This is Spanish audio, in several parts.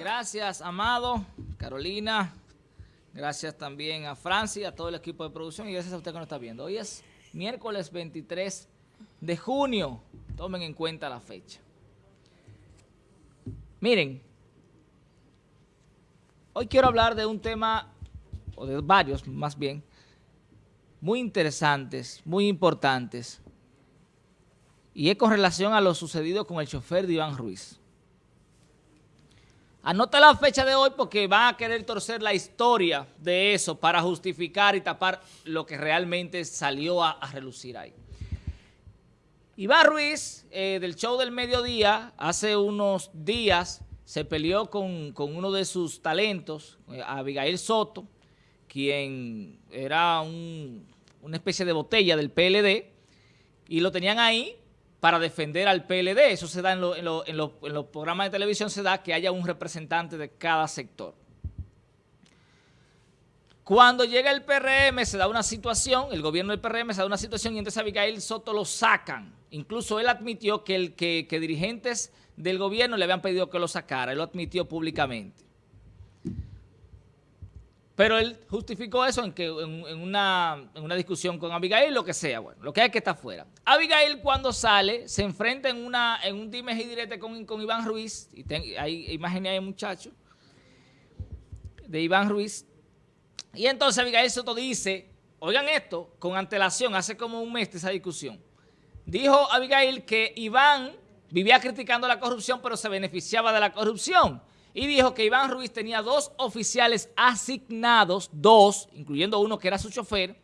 Gracias, Amado, Carolina. Gracias también a Francia, a todo el equipo de producción y gracias a usted que nos está viendo. Hoy es miércoles 23 de junio. Tomen en cuenta la fecha. Miren, hoy quiero hablar de un tema, o de varios más bien, muy interesantes, muy importantes, y es con relación a lo sucedido con el chofer de Iván Ruiz. Anota la fecha de hoy porque van a querer torcer la historia de eso para justificar y tapar lo que realmente salió a, relucir ahí. Iván Ruiz, eh, del show del mediodía, hace unos días se peleó con, uno de sus talentos, eh, Abigail Soto, quien era una especie de botella del PLD, y lo tenían ahí para defender al PLD. Eso se da en, los programas de televisión, se da que haya un representante de cada sector. Cuando llega el PRM se da una situación, el gobierno del PRM se da una situación y entonces a Abigail Soto lo sacan. Incluso él admitió que, el, que, que dirigentes del gobierno le habían pedido que lo sacara, él lo admitió públicamente. Pero él justificó eso en, que, en, una, discusión con Abigail, lo que sea, bueno, lo que hay que estar fuera. Abigail cuando sale, se enfrenta en, una, en un dime y direte con, con Iván Ruiz, y hay imágenes ahí, muchacho, de Iván Ruiz, y entonces Abigail Soto dice, oigan esto, con antelación, hace como un mes esa discusión, dijo Abigail que Iván vivía criticando la corrupción, pero se beneficiaba de la corrupción, y dijo que Iván Ruiz tenía dos oficiales asignados, dos, incluyendo uno que era su chofer,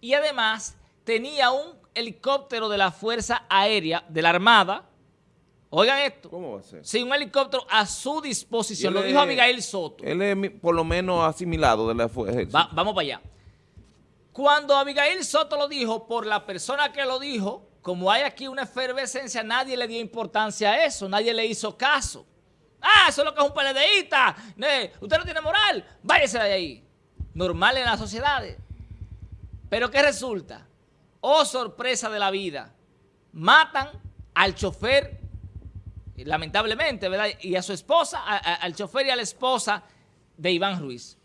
y además tenía un helicóptero de la Fuerza Aérea de la Armada, oigan esto. ¿Cómo va a ser? Sí, un helicóptero a su disposición, lo dijo Abigail Soto. Él es por lo menos asimilado de la Fuerza. vamos para allá. Cuando Abigail Soto lo dijo, por la persona que lo dijo, como hay aquí una efervescencia, nadie le dio importancia a eso, nadie le hizo caso. Ah, eso es lo que es un PLDista. Usted no tiene moral. Váyase de ahí. Normal en las sociedades. Pero ¿qué resulta? Oh, sorpresa de la vida. Matan al chofer, lamentablemente, ¿verdad? Y a su esposa, al chofer y a la esposa de Iván Ruiz.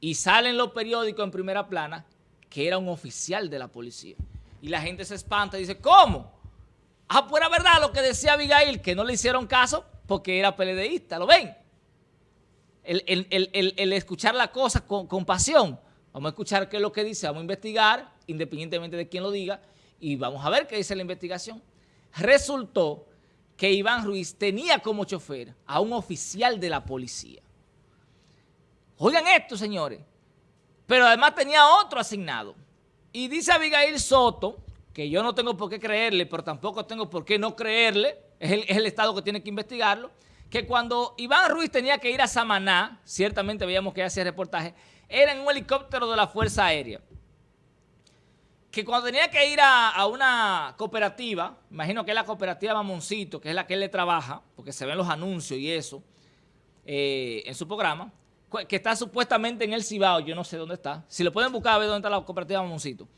Y salen los periódicos en primera plana que era un oficial de la policía. Y la gente se espanta y dice, ¿cómo? Ah, pues era verdad lo que decía Abigail, que no le hicieron caso porque era PLDista, ¿lo ven? El, escuchar la cosa con, con, pasión. Vamos a escuchar qué es lo que dice, vamos a investigar, independientemente de quién lo diga, y vamos a ver qué dice la investigación. Resultó que Iván Ruiz tenía como chofer a un oficial de la policía. Oigan esto, señores. Pero además tenía otro asignado. Y dice Abigail Soto, que yo no tengo por qué creerle, pero tampoco tengo por qué no creerle, es el, Estado que tiene que investigarlo, que cuando Iván Ruiz tenía que ir a Samaná, ciertamente veíamos que hacía reportaje, era en un helicóptero de la Fuerza Aérea. Que cuando tenía que ir a, una cooperativa, imagino que es la cooperativa Mamoncito, que es la que él le trabaja, porque se ven los anuncios y eso, eh, en su programa, que está supuestamente en el Cibao, yo no sé dónde está. Si lo pueden buscar, a ver dónde está la cooperativa Mamoncito,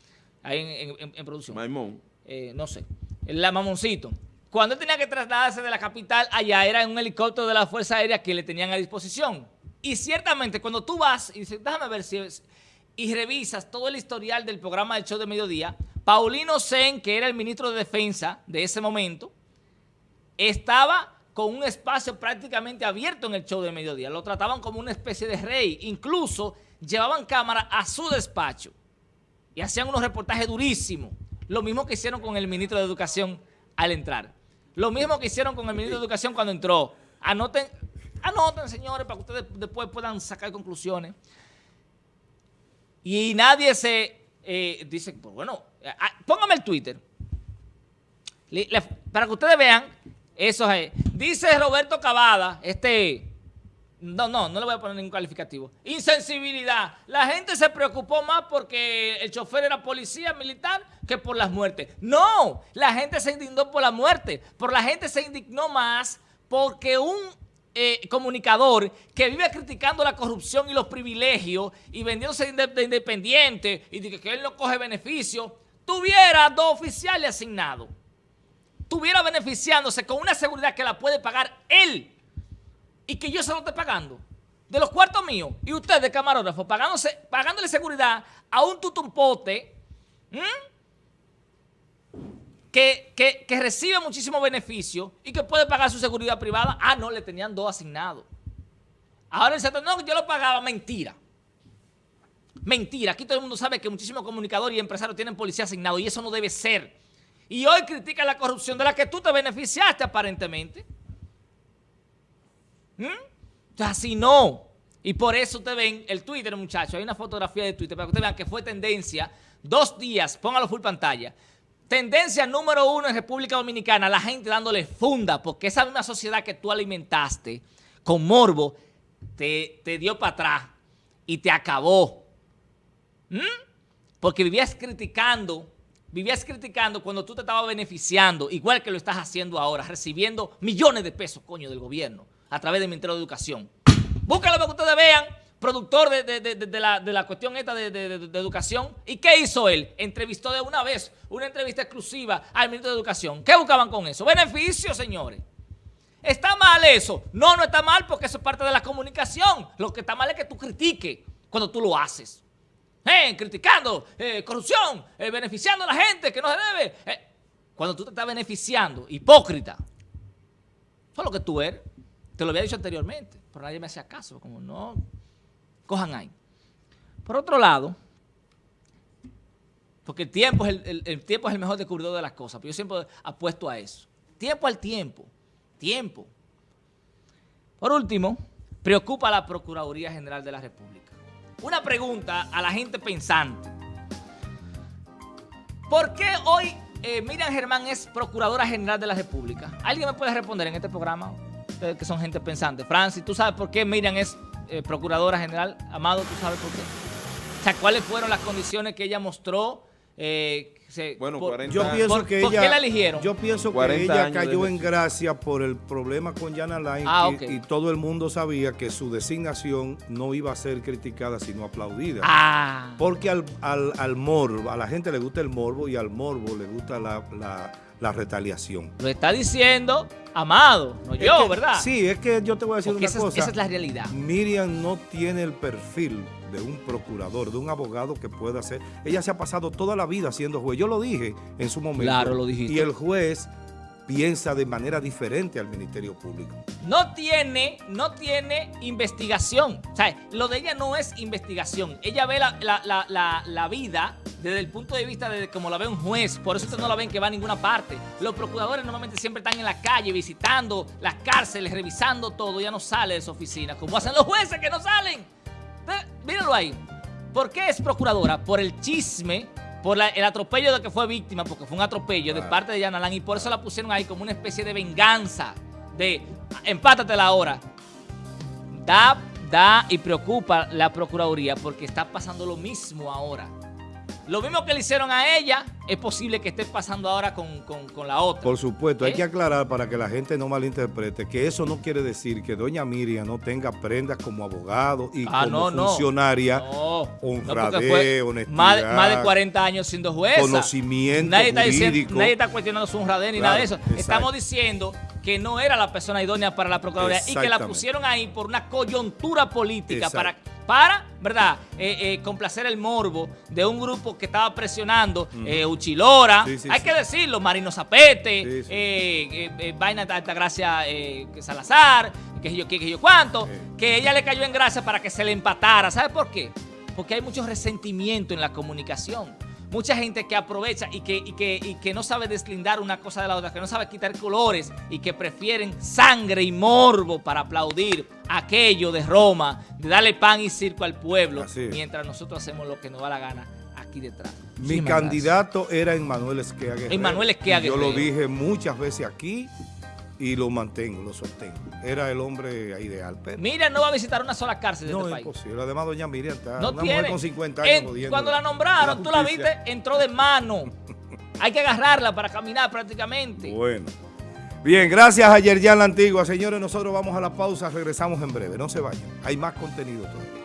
ahí en, producción. Maimón. Eh, no sé. La Mamoncito. Cuando él tenía que trasladarse de la capital allá, era en un helicóptero de la Fuerza Aérea que le tenían a disposición. Y ciertamente, cuando tú vas y dices, déjame ver si... Y revisas todo el historial del programa del show de mediodía, Paulino Sen, que era el ministro de Defensa de ese momento, estaba con un espacio prácticamente abierto en el show de mediodía. Lo trataban como una especie de rey. Incluso llevaban cámara a su despacho y hacían unos reportajes durísimos. Lo mismo que hicieron con el ministro de Educación al entrar. Lo mismo que hicieron con el ministro de Educación cuando entró. Anoten, anoten, señores, para que ustedes después puedan sacar conclusiones. Y nadie se eh, dice, pues bueno, póngame el Twitter. para que ustedes vean, eso es. Dice Roberto Cavada, este no, no, no le voy a poner ningún calificativo. Insensibilidad. La gente se preocupó más porque el chofer era policía militar que por las muertes. No, la gente se indignó por la muerte. Por la gente se indignó más porque un eh, comunicador que vive criticando la corrupción y los privilegios y vendiéndose de independiente y que él no coge beneficio, tuviera dos oficiales asignados. Tuviera beneficiándose con una seguridad que la puede pagar él y que yo se lo esté pagando de los cuartos míos y usted de camarógrafo pagándose, pagándole seguridad a un tutumpote que, que, recibe muchísimo beneficio y que puede pagar su seguridad privada. Ah, no, le tenían dos asignados. Ahora el no, yo lo pagaba. Mentira. Mentira. Aquí todo el mundo sabe que muchísimos comunicadores y empresarios tienen policía asignado y eso no debe ser. Y hoy critica la corrupción de la que tú te beneficiaste aparentemente. ¿Mm? Así no. Y por eso te ven el Twitter, muchachos. Hay una fotografía de Twitter para que ustedes vean que fue tendencia. Dos días, póngalo full pantalla. Tendencia número uno en República Dominicana, la gente dándole funda, porque esa misma sociedad que tú alimentaste con morbo te, te dio para atrás y te acabó. ¿Mm? Porque vivías criticando, vivías criticando cuando tú te estabas beneficiando, igual que lo estás haciendo ahora, recibiendo millones de pesos, coño, del gobierno, a través del Ministerio de Educación. Búscalo para que ustedes vean, productor de, la, cuestión esta de, educación. ¿Y qué hizo él? Entrevistó de una vez, una entrevista exclusiva al ministro de Educación. ¿Qué buscaban con eso? Beneficios, señores. ¿Está mal eso? No, no está mal porque eso es parte de la comunicación. Lo que está mal es que tú critiques cuando tú lo haces. Eh, criticando eh, corrupción, eh, beneficiando a la gente que no se debe. cuando tú te estás beneficiando, hipócrita, eso es lo que tú eres. Te lo había dicho anteriormente, pero nadie me hacía caso, como no, cojan ahí. Por otro lado, porque el tiempo es el, mejor descubridor de las cosas, pero yo siempre apuesto a eso. Tiempo al tiempo, tiempo. Por último, preocupa la Procuraduría General de la República. Una pregunta a la gente pensante. ¿Por qué hoy eh, Miriam Germán es Procuradora General de la República? ¿Alguien me puede responder en este programa? Que son gente pensante. Francis, ¿tú sabes por qué Miriam es eh, Procuradora General? Amado, ¿tú sabes por qué? O sea, ¿cuáles fueron las condiciones que ella mostró? Eh, bueno, 40 yo pienso que ¿por qué la eligieron? Yo pienso que ella cayó en gracia por el problema con Yana Line ah, y, todo el mundo sabía que su designación no iba a ser criticada sino aplaudida. Ah. Porque al, al, al morbo, a la gente le gusta el morbo y al morbo le gusta la, la la retaliación. Lo está diciendo Amado, no yo, ¿verdad? Sí, es que yo te voy a decir una cosa. esa es la realidad. Miriam no tiene el perfil de un procurador, de un abogado que pueda hacer. Ella se ha pasado toda la vida siendo juez. Yo lo dije en su momento. Claro, lo dijiste. Y el juez piensa de manera diferente al Ministerio Público. No tiene, no tiene investigación. O sea, lo de ella no es investigación. Ella ve la, la vida desde el punto de vista de como la ve un juez. Por eso ustedes no la ven que va a ninguna parte. Los procuradores normalmente siempre están en la calle visitando las cárceles, revisando todo. Ya no sale de su oficina, como hacen los jueces que no salen. Míralo ahí. ¿Por qué es procuradora? Por el chisme, por el atropello de que fue víctima, porque fue un atropello de parte de Yanalán y por eso la pusieron ahí como una especie de venganza, de empátatela ahora. Da, da y preocupa la Procuraduría porque está pasando lo mismo ahora. Lo mismo que le hicieron a ella, es posible que esté pasando ahora con, la otra. Por supuesto, hay ¿Eh? que aclarar para que la gente no malinterprete que eso no quiere decir que doña Miriam no tenga prendas como abogado y ah, como funcionaria, no, honradez, honestidad. Más, de 40 años siendo jueza. Conocimiento nadie Está nadie está cuestionando su honradez ni nada de eso. Estamos diciendo que no era la persona idónea para la Procuraduría y que la pusieron ahí por una coyuntura política para para, ¿verdad?, eh, eh, complacer el morbo de un grupo que estaba presionando, eh, Uchilora, hay que decirlo, Marino Zapete, Vaina de Altagracia Salazar, que yo, que, yo cuánto, que ella le cayó en gracia para que se le empatara. ¿Sabe por qué? Porque hay mucho resentimiento en la comunicación mucha gente que aprovecha y que, que, que no sabe deslindar una cosa de la otra, que no sabe quitar colores y que prefieren sangre y morbo para aplaudir aquello de Roma, de darle pan y circo al pueblo, mientras nosotros hacemos lo que nos da la gana aquí detrás. Mi candidato era Emmanuel Esquea Emmanuel Esquea Yo lo dije muchas veces aquí y lo mantengo, lo sostengo. Era el hombre ideal. Pero... Miriam no va a visitar una sola cárcel de no, este es país. Imposible. Además, doña Miriam está no una tiene. mujer con 50 años. cuando la nombraron, tú la viste, entró de mano. Hay que agarrarla para caminar prácticamente. Bueno. Bien, gracias a Yerjan La Antigua. Señores, nosotros vamos a la pausa, regresamos en breve. No se vayan. Hay más contenido todavía.